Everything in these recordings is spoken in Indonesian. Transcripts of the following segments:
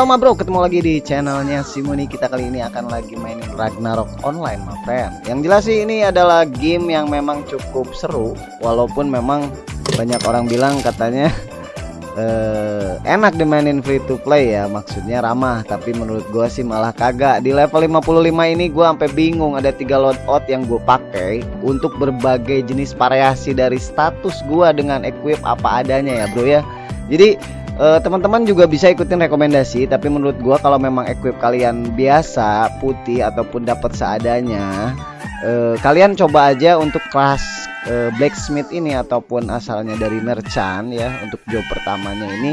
Halo ma bro, ketemu lagi di channelnya Simuni Kita kali ini akan lagi mainin Ragnarok online ma friend. Yang jelas sih ini adalah game yang memang cukup seru. Walaupun memang banyak orang bilang katanya eh, enak dimainin free to play ya. Maksudnya ramah. Tapi menurut gua sih malah kagak. Di level 55 ini gua sampai bingung ada tiga loadout yang gue pakai untuk berbagai jenis variasi dari status gua dengan equip apa adanya ya bro ya. Jadi teman-teman juga bisa ikutin rekomendasi tapi menurut gua kalau memang equip kalian biasa putih ataupun dapat seadanya eh, kalian coba aja untuk kelas uh, blacksmith ini ataupun asalnya dari merchant ya untuk job pertamanya ini.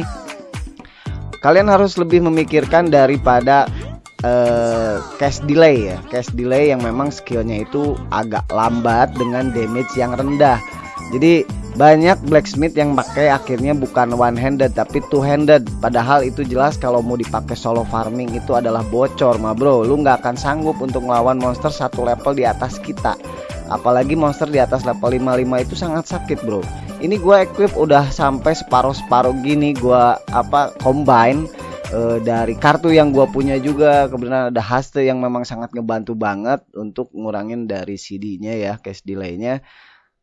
Kalian harus lebih memikirkan daripada uh, cash delay ya. Cash delay yang memang skillnya itu agak lambat dengan damage yang rendah. Jadi banyak blacksmith yang pakai akhirnya bukan one handed tapi two handed padahal itu jelas kalau mau dipakai solo farming itu adalah bocor ma bro. Lu nggak akan sanggup untuk melawan monster satu level di atas kita. Apalagi monster di atas level 55 itu sangat sakit bro. Ini gue equip udah sampai separuh-separuh gini gue apa combine e, dari kartu yang gue punya juga. Kebetulan ada haste yang memang sangat ngebantu banget untuk ngurangin dari CD-nya ya cash delay-nya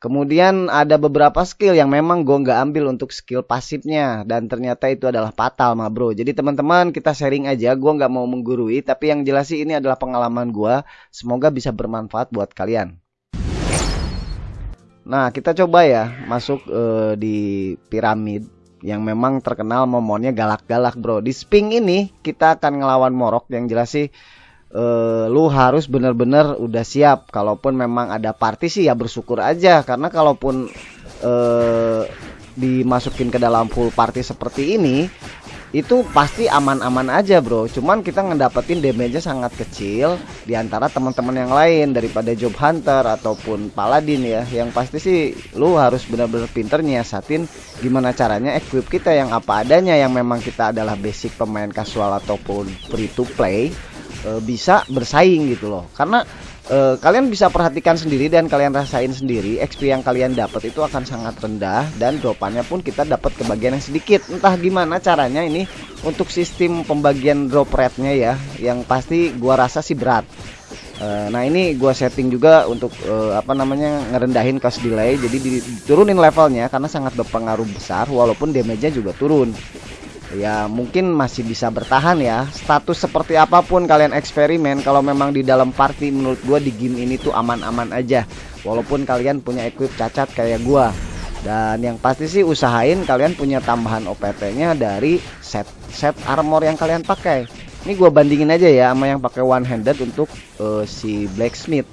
Kemudian ada beberapa skill yang memang gue nggak ambil untuk skill pasifnya dan ternyata itu adalah fatal ma bro. Jadi teman-teman kita sharing aja, gue nggak mau menggurui, tapi yang jelas sih ini adalah pengalaman gue. Semoga bisa bermanfaat buat kalian. Nah, kita coba ya masuk uh, di piramid yang memang terkenal momonnya galak-galak, Bro. Di Sping ini kita akan ngelawan Morok yang jelas sih uh, lu harus bener-bener udah siap. Kalaupun memang ada party sih ya bersyukur aja. Karena kalaupun uh, dimasukin ke dalam full party seperti ini itu pasti aman-aman aja bro. Cuman kita ngedapetin damage-nya sangat kecil di antara teman-teman yang lain daripada job hunter ataupun paladin ya. Yang pasti sih lu harus benar-benar pinter nyiasatin gimana caranya equip kita yang apa adanya. Yang memang kita adalah basic pemain casual ataupun free to play e, bisa bersaing gitu loh. Karena uh, kalian bisa perhatikan sendiri dan kalian rasain sendiri XP yang kalian dapat itu akan sangat rendah dan dropannya pun kita dapat kebagian yang sedikit. Entah gimana caranya ini untuk sistem pembagian drop rate-nya ya yang pasti gua rasa sih berat. Uh, nah ini gua setting juga untuk uh, apa namanya ngerendahin cost delay. Jadi diturunin levelnya karena sangat berpengaruh besar walaupun damage-nya juga turun ya mungkin masih bisa bertahan ya. Status seperti apa pun kalian eksperimen kalau memang di dalam party menurut gua di game ini tuh aman-aman aja. Walaupun kalian punya equip cacat kayak gua. Dan yang pasti sih usahain kalian punya tambahan OPT nya dari set set armor yang kalian pakai. Ini gua bandingin aja ya sama yang pakai one handed untuk uh, si blacksmith.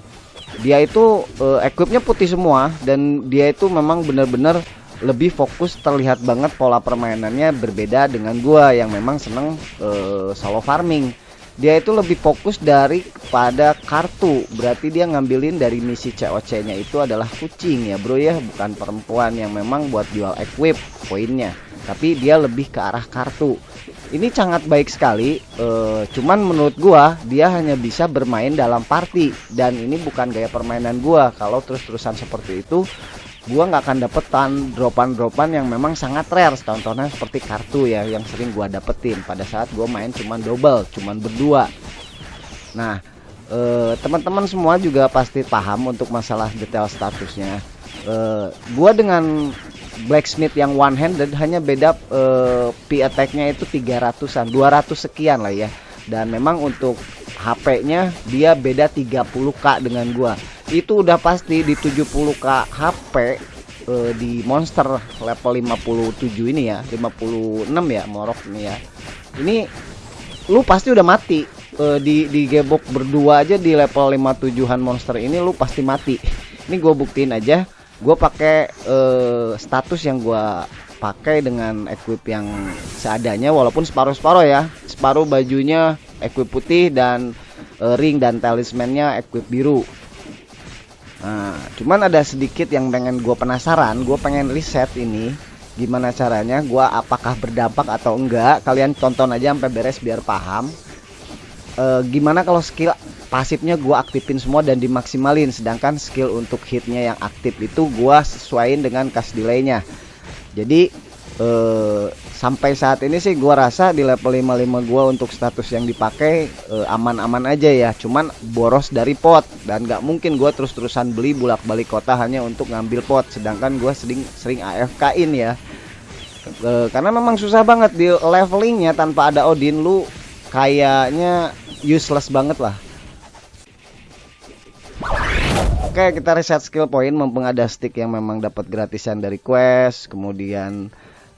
Dia itu uh, equipnya putih semua dan dia itu memang bener-bener lebih fokus terlihat banget pola permainannya berbeda dengan gua yang memang seneng uh, solo farming. Dia itu lebih fokus dari pada kartu. Berarti dia ngambilin dari misi COC nya itu adalah kucing ya bro ya. Bukan perempuan yang memang buat jual equip poinnya. Tapi dia lebih ke arah kartu. Ini sangat baik sekali uh, cuman menurut gua dia hanya bisa bermain dalam party. Dan ini bukan gaya permainan gua. Kalau terus-terusan seperti itu gua nggak akan dapetan dropan-dropan yang memang sangat rare. Contohnya seperti kartu ya yang sering gua dapetin. Pada saat gua main cuman double cuman berdua. Nah eh, teman-teman semua juga pasti paham untuk masalah detail statusnya. Eh, gua dengan blacksmith yang one handed hanya beda eh, P attack-nya itu 300-an 200 sekian lah ya. Dan memang untuk HP-nya dia beda 30k dengan gua. Itu udah pasti di 70k HP uh, di monster level 57 ini ya 56 ya morok ini ya. Ini lu pasti udah mati. Uh, di di gebok berdua aja di level 57an monster ini lu pasti mati. Ini gue buktiin aja gue pakai uh, status yang gue pakai dengan equip yang seadanya walaupun separuh-separuh ya. Separuh bajunya equip putih dan uh, ring dan talismannya equip biru Nah, cuman ada sedikit yang pengen gue penasaran, gue pengen riset ini gimana caranya, gue apakah berdampak atau enggak. Kalian tonton aja sampai beres biar paham. E, gimana kalau skill pasifnya gue aktifin semua dan dimaksimalin, sedangkan skill untuk hitnya yang aktif itu gue sesuaiin dengan cast delaynya. Jadi e, uh, sampai saat ini sih gua rasa di level 55 gua untuk status yang dipakai aman aman-aman aja ya. Cuman boros dari pot. Dan nggak mungkin gua terus-terusan beli bolak-balik kota hanya untuk ngambil pot. Sedangkan gua sering sering AFK in ya. Uh, karena memang susah banget di levelingnya tanpa ada Odin. Lu kayaknya useless banget lah. Oke kita reset skill point. Mumpung ada stick yang memang dapat gratisan dari quest. Kemudian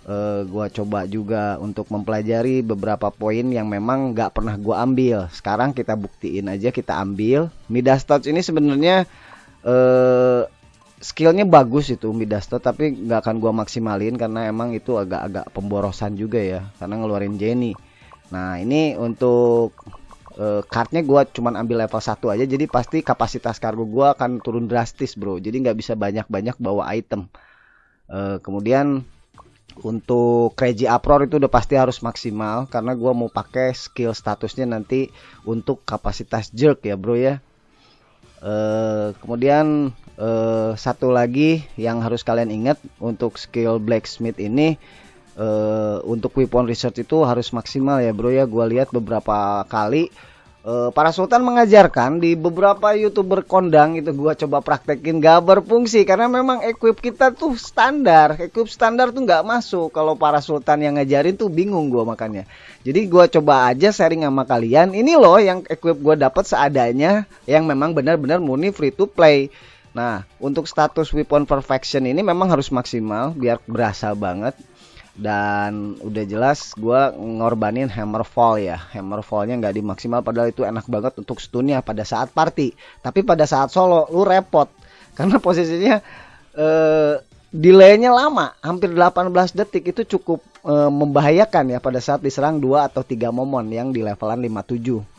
uh, gua coba juga untuk mempelajari beberapa poin yang memang nggak pernah gua ambil. Sekarang kita buktiin aja kita ambil. Midas touch ini sebenarnya uh, skillnya bagus itu Midas touch tapi nggak akan gua maksimalin karena emang itu agak-agak pemborosan juga ya karena ngeluarin Jenny. Nah ini untuk uh, kartnya gue cuman ambil level 1 aja jadi pasti kapasitas kargo gue akan turun drastis bro. Jadi nggak bisa banyak-banyak bawa item. Kemudian untuk crazy uproar itu udah pasti harus maksimal karena gue mau pakai skill statusnya nanti untuk kapasitas jerk ya bro ya. Uh, kemudian uh, satu lagi yang harus kalian ingat untuk skill blacksmith ini uh, untuk weapon research itu harus maksimal ya bro ya. Gue lihat beberapa kali uh, para sultan mengajarkan di beberapa youtuber kondang itu gue coba praktekin gak berfungsi. Karena memang equip kita tuh standar. Equip standar tuh nggak masuk. Kalau para sultan yang ngajarin tuh bingung gue makanya jadi gue coba aja sharing sama kalian. Ini loh yang equip gue dapat seadanya yang memang benar-benar murni free to play. Nah, untuk status weapon perfection ini memang harus maksimal biar berasa banget dan udah jelas gue ngorbanin hammerfall ya. Hammerfallnya nggak dimaksimal padahal itu enak banget untuk stunnya pada saat party. Tapi pada saat solo lu repot. Karena posisinya eh, delaynya lama. Hampir 18 detik itu cukup eh, membahayakan ya pada saat diserang dua atau tiga momon yang di levelan 57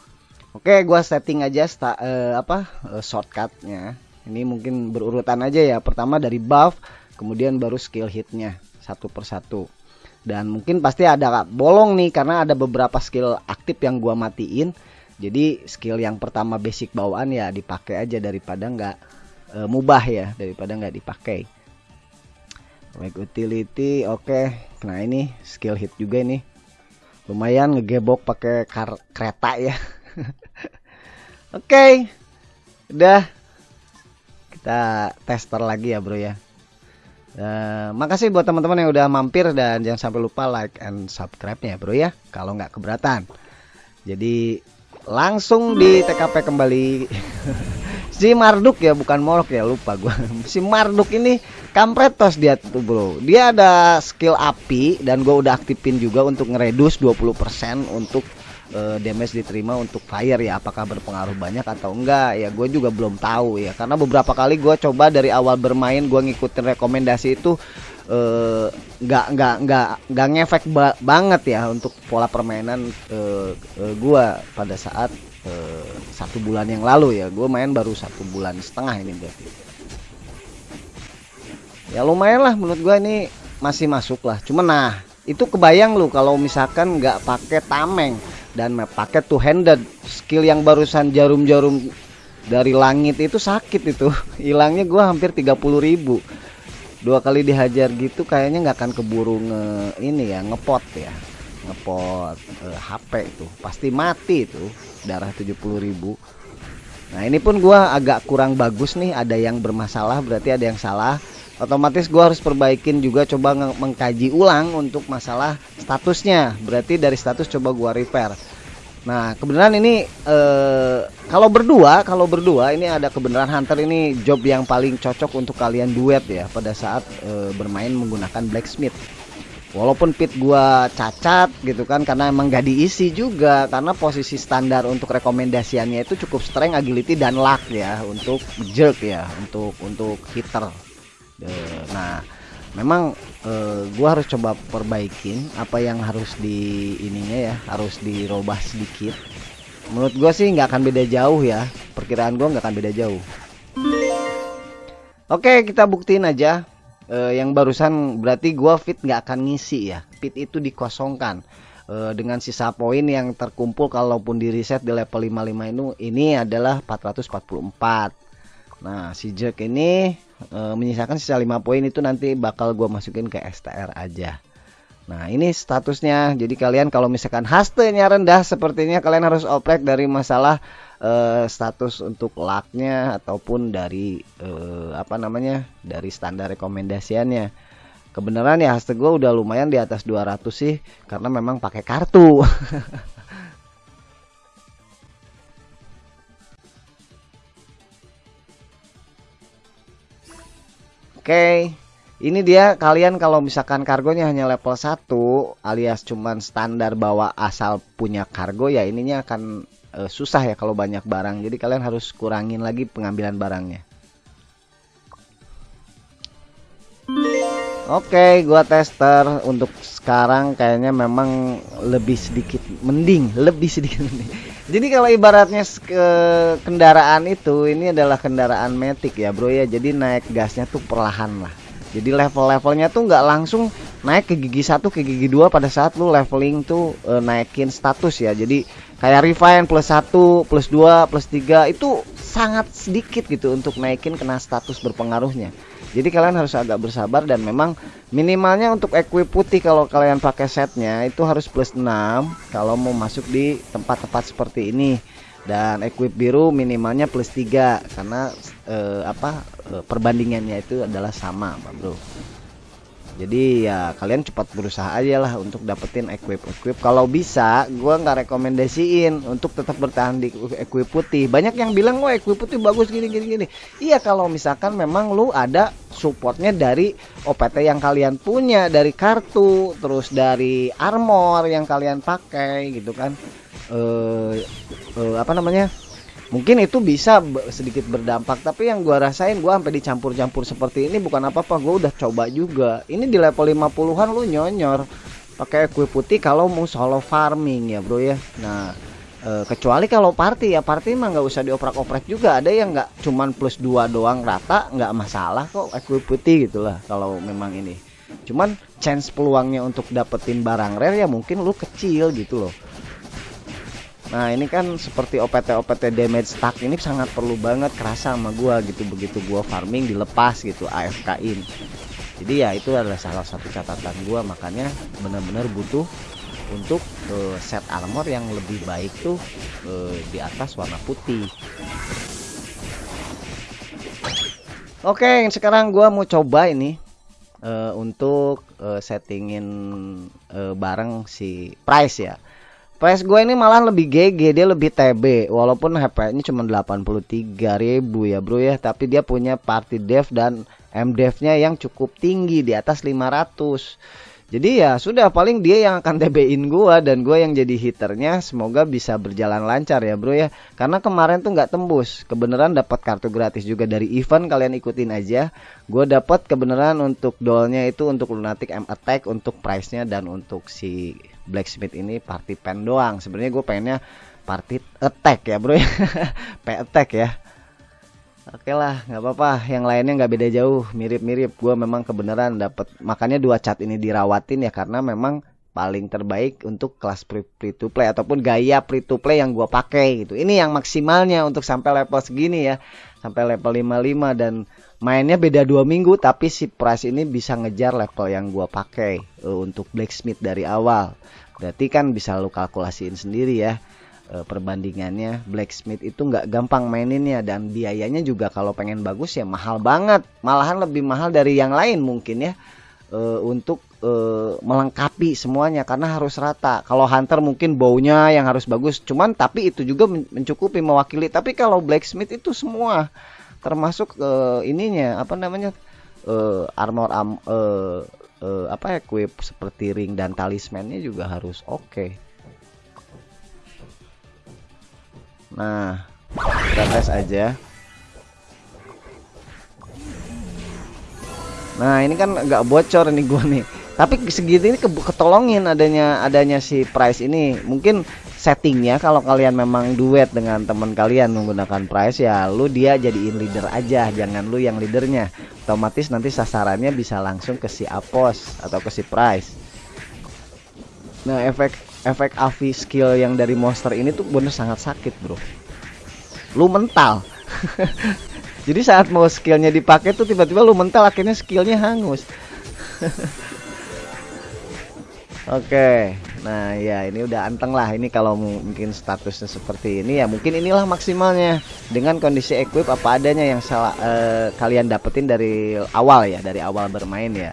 oke gue setting aja sta, eh, apa eh, shortcutnya. Ini mungkin berurutan aja ya. Pertama dari buff kemudian baru skill hitnya satu persatu dan mungkin pasti ada bolong nih karena ada beberapa skill aktif yang gua matiin. Jadi skill yang pertama basic bawaan ya dipakai aja daripada nggak e, mubah ya daripada nggak dipakai. Make utility oke. Okay. nah ini skill hit juga ini. Lumayan ngegebok pakai kereta ya. Oke okay. udah. Kita tester lagi ya bro ya Uh, makasih buat teman-teman yang udah mampir dan jangan sampai lupa like and subscribe ya bro ya kalau nggak keberatan. Jadi langsung di TKP kembali si Marduk ya bukan Morok ya lupa gua. Si Marduk ini kampretos dia tuh bro. Dia ada skill api dan gua udah aktifin juga untuk ngeredus 20% untuk uh, damage diterima untuk fire ya apakah berpengaruh banyak atau enggak ya gue juga belum tahu ya. Karena beberapa kali gue coba dari awal bermain gue ngikutin rekomendasi itu uh, nggak nggak nggak nggak ngefek ba banget ya untuk pola permainan uh, uh, gue pada saat uh, satu bulan yang lalu ya. Gue main baru satu bulan setengah ini berarti. Ya lumayan lah menurut gue ini masih masuk lah. Cuman nah itu kebayang lu kalau misalkan nggak pakai tameng dan pakai two handed skill yang barusan jarum-jarum dari langit itu sakit itu. Hilangnya gua hampir 30 ribu. Dua kali dihajar gitu kayaknya nggak akan keburu nge ini ya ngepot ya. Ngepot eh, HP itu. Pasti mati itu darah 70 ribu. Nah ini pun gua agak kurang bagus nih. Ada yang bermasalah berarti ada yang salah otomatis gue harus perbaikin juga coba mengkaji ulang untuk masalah statusnya. Berarti dari status coba gue repair. Nah kebenaran ini eh, kalau berdua kalau berdua ini ada kebenaran hunter ini job yang paling cocok untuk kalian duet ya pada saat eh, bermain menggunakan blacksmith. Walaupun pit gua cacat gitu kan karena emang gak diisi juga karena posisi standar untuk rekomendasiannya itu cukup strength agility dan luck ya untuk jerk ya untuk untuk hitter nah memang uh, gua harus coba perbaikin apa yang harus di ininya ya harus dirubah sedikit. Menurut gua sih nggak akan beda jauh ya perkiraan gua nggak akan beda jauh. Oke kita buktiin aja. Uh, yang barusan berarti gua fit nggak akan ngisi ya fit itu dikosongkan. Uh, dengan sisa poin yang terkumpul kalaupun di reset di level 55 ini ini adalah 444 Nah, si Jack ini e, menyisakan sisa 5 poin itu nanti bakal gue masukin ke STR aja. Nah ini statusnya. Jadi kalian kalau misalkan hastenya rendah Sepertinya kalian harus oprek dari masalah uh, Status untuk laknya Ataupun dari uh, Apa namanya Dari standar rekomendasiannya. Kebenaran ya haste gue udah lumayan di atas 200 sih Karena memang pakai kartu okay ini dia kalian kalau misalkan kargonya hanya level 1 alias cuman standar bawa asal punya kargo ya ininya akan e, susah ya kalau banyak barang. Jadi kalian harus kurangin lagi pengambilan barangnya. Oke, gua tester. Untuk sekarang kayaknya memang lebih sedikit mending, lebih sedikit mending. Jadi kalau ibaratnya ke kendaraan itu ini adalah kendaraan metik ya, Bro ya. Jadi naik gasnya tuh perlahan lah jadi level-levelnya tuh nggak langsung naik ke gigi satu ke gigi dua pada saat lu leveling tuh e, naikin status ya jadi kayak refine plus satu plus dua plus tiga itu sangat sedikit gitu untuk naikin kena status berpengaruhnya. Jadi kalian harus agak bersabar dan memang minimalnya untuk equip putih kalau kalian pakai setnya itu harus plus 6 kalau mau masuk di tempat-tempat seperti ini. Dan equip biru minimalnya plus 3 karena eh, apa eh, perbandingannya itu adalah sama Pak Bro jadi ya kalian cepat berusaha aja lah untuk dapetin equip equip kalau bisa gua nggak rekomendasiin untuk tetap bertahan di equip putih. Banyak yang bilang wah equip putih bagus gini gini gini. Iya kalau misalkan memang lu ada supportnya dari OPT yang kalian punya dari kartu terus dari armor yang kalian pakai gitu kan. Eh, eh apa namanya mungkin itu bisa sedikit berdampak tapi yang gua rasain gua sampai dicampur-campur seperti ini bukan apa-apa gua udah coba juga. Ini di level 50-an lu nyonyor pakai kue putih kalau mau solo farming ya bro ya. Nah e, kecuali kalau party ya party mah nggak usah dioprak-oprak juga. Ada yang nggak cuman plus dua doang rata nggak masalah kok kue putih gitulah kalau memang ini. Cuman chance peluangnya untuk dapetin barang rare ya mungkin lu kecil gitu loh Nah ini kan seperti OPT-OPT damage stack ini sangat perlu banget kerasa sama gua gitu begitu gua farming dilepas gitu AFK in. Jadi ya itu adalah salah satu catatan gua makanya benar-benar butuh untuk uh, set armor yang lebih baik tuh uh, di atas warna putih. Oke, sekarang gua mau coba ini uh, untuk uh, settingin uh, bareng si price ya. PS gue ini malah lebih GG, dia lebih TB walaupun HP-nya cuma 83.000 ya, Bro ya, tapi dia punya party dev dan MDev-nya yang cukup tinggi di atas 500. Jadi ya sudah paling dia yang akan TB-in gua dan gua yang jadi hiternya. Semoga bisa berjalan lancar ya bro ya. Karena kemarin tuh nggak tembus. Kebenaran dapat kartu gratis juga dari event kalian ikutin aja. Gua dapat kebenaran untuk dollnya itu untuk lunatic M attack untuk price-nya dan untuk si blacksmith ini party pen doang sebenarnya gue pengennya party attack ya bro ya p attack ya Oke lah, nggak apa-apa. Yang lainnya nggak beda jauh, mirip-mirip. Gue memang kebenaran dapat. Makanya dua cat ini dirawatin ya karena memang paling terbaik untuk kelas free, to play ataupun gaya free to play yang gue pakai gitu. Ini yang maksimalnya untuk sampai level segini ya, sampai level 55 dan mainnya beda dua minggu tapi si price ini bisa ngejar level yang gue pakai uh, untuk blacksmith dari awal. Berarti kan bisa lu kalkulasiin sendiri ya e, perbandingannya blacksmith itu nggak gampang maininnya dan biayanya juga kalau pengen bagus ya mahal banget malahan lebih mahal dari yang lain mungkin ya e, untuk e, melengkapi semuanya karena harus rata kalau hunter mungkin baunya yang harus bagus cuman tapi itu juga mencukupi mewakili tapi kalau blacksmith itu semua termasuk e, ininya apa namanya e, armor am, e, e, apa equip seperti ring dan talismannya juga harus oke okay. Nah, kita tes aja. Nah, ini kan nggak bocor nih gua nih. Tapi segitu ini ketolongin adanya adanya si price ini. Mungkin settingnya kalau kalian memang duet dengan teman kalian menggunakan price ya lu dia jadiin leader aja jangan lu yang leadernya. Otomatis nanti sasarannya bisa langsung ke si apos atau ke si price. Nah efek efek avi skill yang dari monster ini tuh bener sangat sakit bro. Lu mental. Jadi saat mau skillnya dipakai tuh tiba-tiba lu mental akhirnya skillnya hangus Oke, nah ya ini udah anteng lah. Ini kalau mungkin statusnya seperti ini ya mungkin inilah maksimalnya dengan kondisi equip apa adanya yang salah eh, kalian dapetin dari awal ya, dari awal bermain ya.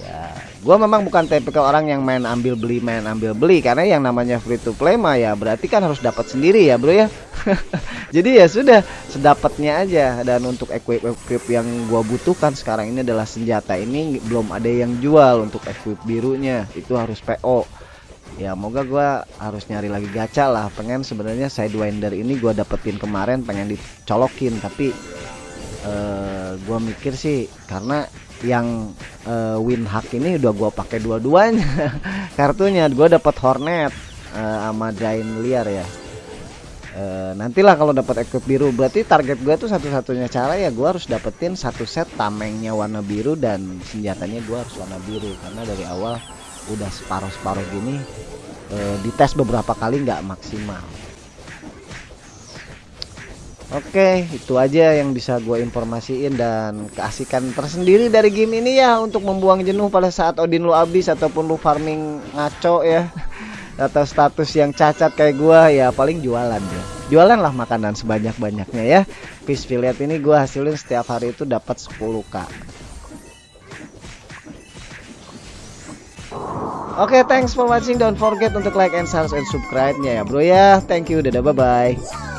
Ya, gua memang bukan tipe orang yang main ambil beli main ambil beli. Karena yang namanya free to play mah ya berarti kan harus dapat sendiri ya bro ya. Jadi ya sudah sedapatnya aja. Dan untuk equip equip yang gua butuhkan sekarang ini adalah senjata ini. Belum ada yang jual untuk equip birunya. Itu harus PO. Ya moga gua harus nyari lagi gacha lah. Pengen sebenarnya sidewinder ini gua dapetin kemarin pengen dicolokin. Tapi uh, gua mikir sih karena yang uh, win hack ini udah gua pakai dua-duanya kartunya. Gua dapat hornet uh, sama drain liar ya. Uh, nantilah kalau dapat equip biru. Berarti target gua tuh satu-satunya cara ya gua harus dapetin satu set tamengnya warna biru dan senjatanya gua harus warna biru. Karena dari awal udah separuh-separuh gini uh, dites beberapa kali nggak maksimal Oke, itu aja yang bisa gue informasiin dan keasikan tersendiri dari game ini ya untuk membuang jenuh pada saat Odin lu habis ataupun lu farming ngaco ya atau status yang cacat kayak gue ya paling jualan ya. Jualan lah makanan sebanyak-banyaknya ya. Fish fillet ini gue hasilin setiap hari itu dapat 10k. Oke, thanks for watching. Don't forget untuk like and share and subscribe-nya ya, bro ya. Thank you. Dadah, bye-bye.